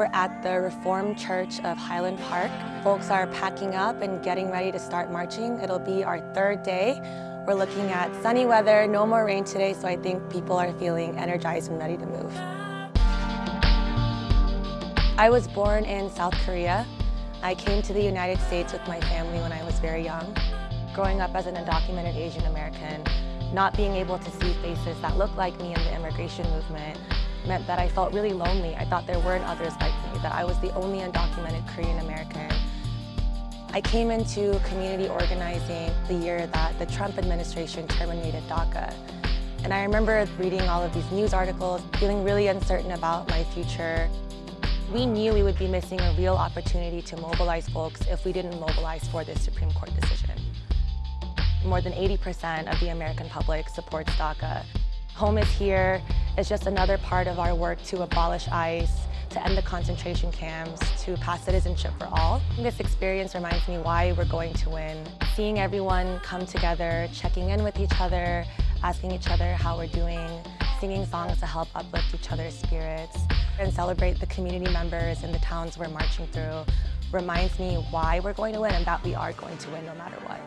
We're at the Reformed Church of Highland Park. Folks are packing up and getting ready to start marching. It'll be our third day. We're looking at sunny weather, no more rain today, so I think people are feeling energized and ready to move. I was born in South Korea. I came to the United States with my family when I was very young. Growing up as an undocumented Asian American, not being able to see faces that look like me in the immigration movement meant that I felt really lonely. I thought there weren't others like me, that I was the only undocumented Korean American. I came into community organizing the year that the Trump administration terminated DACA. And I remember reading all of these news articles, feeling really uncertain about my future. We knew we would be missing a real opportunity to mobilize folks if we didn't mobilize for this Supreme Court decision. More than 80% of the American public supports DACA. Home is Here is just another part of our work to abolish ICE, to end the concentration camps, to pass citizenship for all. This experience reminds me why we're going to win. Seeing everyone come together, checking in with each other, asking each other how we're doing, singing songs to help uplift each other's spirits, and celebrate the community members in the towns we're marching through reminds me why we're going to win and that we are going to win no matter what.